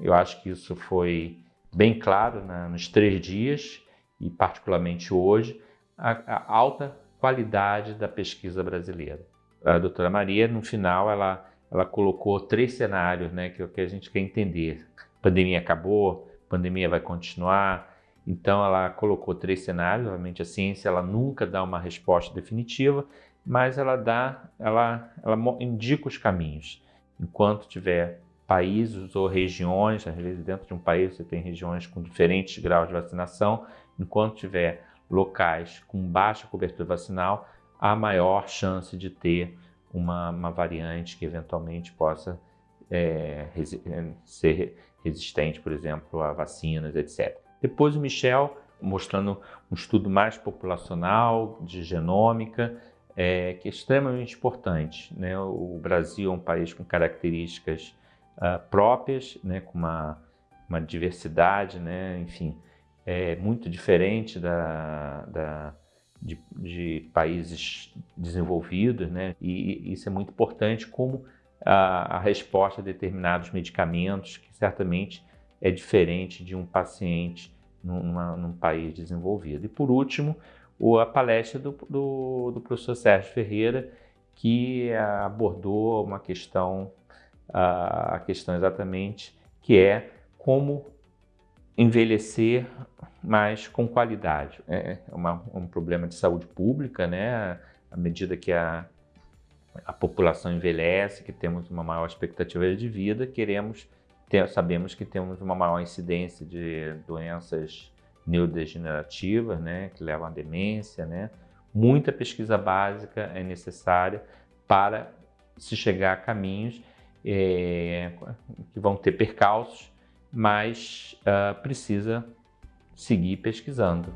eu acho que isso foi bem claro né, nos três dias e particularmente hoje, a, a alta qualidade da pesquisa brasileira. A doutora Maria, no final, ela, ela colocou três cenários né, que, que a gente quer entender. Pandemia acabou, pandemia vai continuar, então ela colocou três cenários, obviamente a ciência ela nunca dá uma resposta definitiva, mas ela dá, ela, ela indica os caminhos. Enquanto tiver países ou regiões, às vezes dentro de um país você tem regiões com diferentes graus de vacinação, enquanto tiver locais com baixa cobertura vacinal, há maior chance de ter uma, uma variante que eventualmente possa é, resi é, ser resistente, por exemplo, a vacinas, etc. Depois o Michel mostrando um estudo mais populacional, de genômica, é, que é extremamente importante. Né? O Brasil é um país com características uh, próprias, né, com uma, uma diversidade, né, enfim, é muito diferente da, da de, de, países desenvolvidos, né, e isso é muito importante como a, a resposta a determinados medicamentos, que certamente é diferente de um paciente numa, num país desenvolvido. E por último, a palestra do, do, do professor Sérgio Ferreira, que abordou uma questão a questão exatamente, que é como envelhecer mais com qualidade. É, é uma, um problema de saúde pública, né? À medida que a, a população envelhece, que temos uma maior expectativa de vida, queremos ter, sabemos que temos uma maior incidência de doenças neurodegenerativas, né? Que levam à demência, né? Muita pesquisa básica é necessária para se chegar a caminhos é, que vão ter percalços, mas uh, precisa seguir pesquisando.